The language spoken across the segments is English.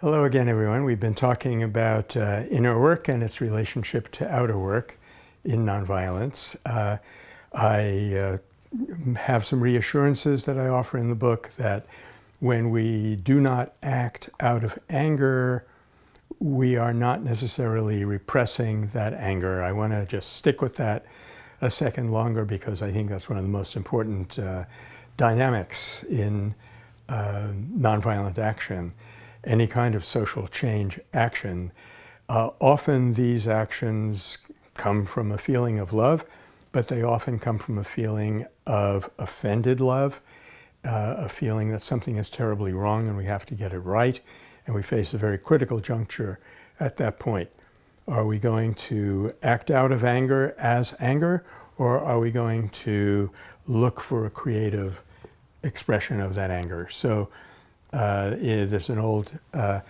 Hello again, everyone. We've been talking about uh, inner work and its relationship to outer work in nonviolence. Uh, I uh, have some reassurances that I offer in the book that when we do not act out of anger, we are not necessarily repressing that anger. I want to just stick with that a second longer because I think that's one of the most important uh, dynamics in uh, nonviolent action any kind of social change action, uh, often these actions come from a feeling of love, but they often come from a feeling of offended love, uh, a feeling that something is terribly wrong and we have to get it right, and we face a very critical juncture at that point. Are we going to act out of anger as anger, or are we going to look for a creative expression of that anger? So uh, there's an old uh,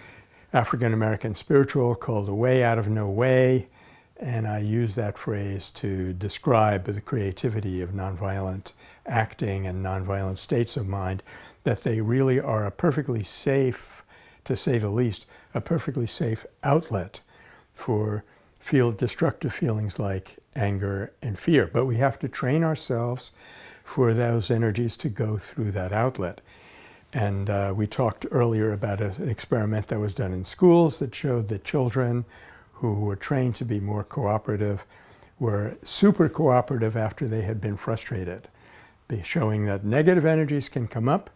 African-American spiritual called The Way Out of No Way, and I use that phrase to describe the creativity of nonviolent acting and nonviolent states of mind, that they really are a perfectly safe, to say the least, a perfectly safe outlet for feel destructive feelings like anger and fear. But we have to train ourselves for those energies to go through that outlet. And uh, we talked earlier about a, an experiment that was done in schools that showed that children who were trained to be more cooperative were super cooperative after they had been frustrated, be showing that negative energies can come up,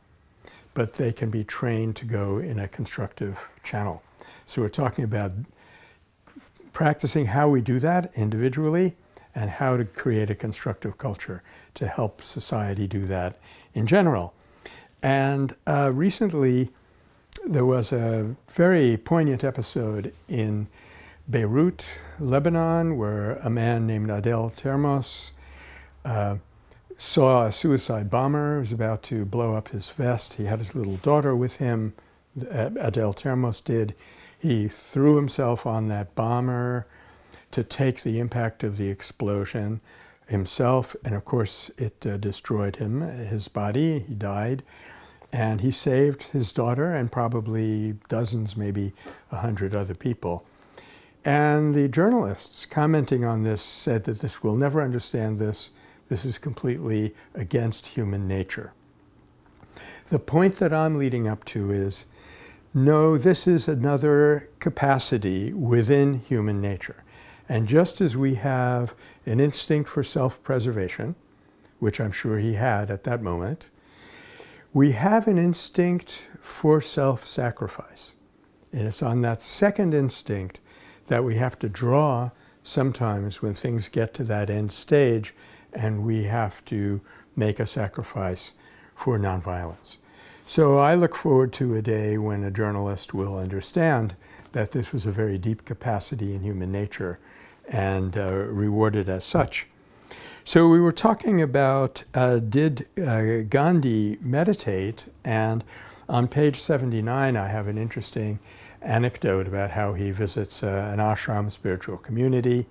but they can be trained to go in a constructive channel. So we're talking about practicing how we do that individually and how to create a constructive culture to help society do that in general. And uh, recently, there was a very poignant episode in Beirut, Lebanon, where a man named Adel Termos uh, saw a suicide bomber who was about to blow up his vest. He had his little daughter with him, Adel Termos did. He threw himself on that bomber to take the impact of the explosion himself, and of course it uh, destroyed him, his body, he died. And he saved his daughter and probably dozens, maybe a hundred other people. And the journalists commenting on this said that this will never understand this. This is completely against human nature. The point that I'm leading up to is, no, this is another capacity within human nature. And just as we have an instinct for self-preservation, which I'm sure he had at that moment, we have an instinct for self-sacrifice. And it's on that second instinct that we have to draw sometimes when things get to that end stage and we have to make a sacrifice for nonviolence. So I look forward to a day when a journalist will understand that this was a very deep capacity in human nature and uh, rewarded as such. So we were talking about uh, did uh, Gandhi meditate and on page 79 I have an interesting anecdote about how he visits uh, an ashram spiritual community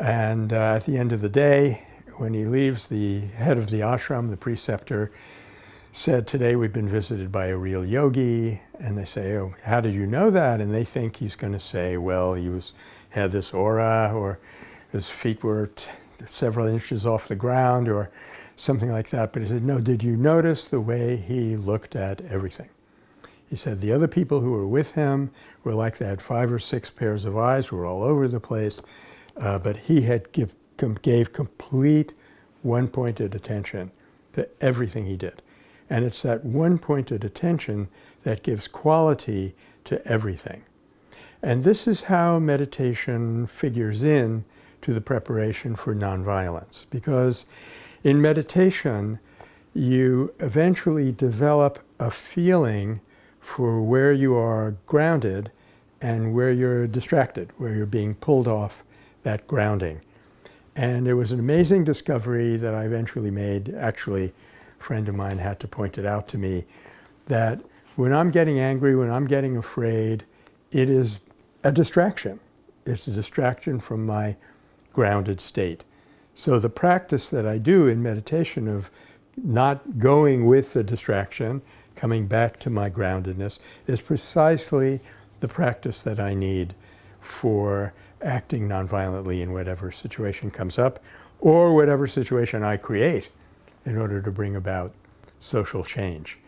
and uh, at the end of the day when he leaves the head of the ashram, the preceptor, said today we've been visited by a real yogi and they say oh how did you know that and they think he's going to say well he was had this aura or his feet were several inches off the ground or something like that. But he said, no, did you notice the way he looked at everything? He said the other people who were with him were like they had five or six pairs of eyes, were all over the place, uh, but he had give, gave complete one-pointed attention to everything he did. And it's that one-pointed attention that gives quality to everything. And this is how meditation figures in to the preparation for nonviolence. Because in meditation, you eventually develop a feeling for where you are grounded and where you're distracted, where you're being pulled off that grounding. And it was an amazing discovery that I eventually made. Actually, friend of mine had to point it out to me that when I'm getting angry, when I'm getting afraid, it is a distraction. It's a distraction from my grounded state. So the practice that I do in meditation of not going with the distraction, coming back to my groundedness, is precisely the practice that I need for acting nonviolently in whatever situation comes up or whatever situation I create in order to bring about social change.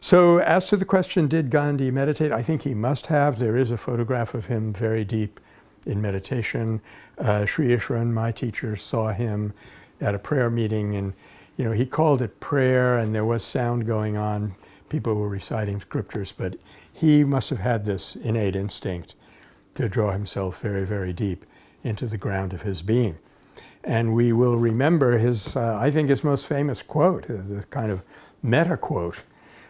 So as to the question, did Gandhi meditate? I think he must have. There is a photograph of him very deep in meditation. Uh, Sri Easwaran, my teacher, saw him at a prayer meeting and you know, he called it prayer and there was sound going on. People were reciting scriptures, but he must have had this innate instinct to draw himself very, very deep into the ground of his being. And we will remember his, uh, I think his most famous quote, uh, the kind of meta quote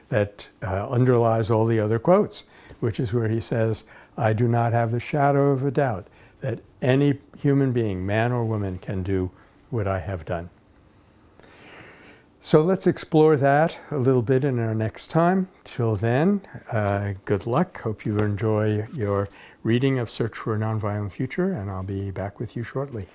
that uh, underlies all the other quotes, which is where he says, I do not have the shadow of a doubt that any human being, man or woman, can do what I have done. So let's explore that a little bit in our next time. Till then, uh, good luck. Hope you enjoy your reading of Search for a Nonviolent Future, and I'll be back with you shortly.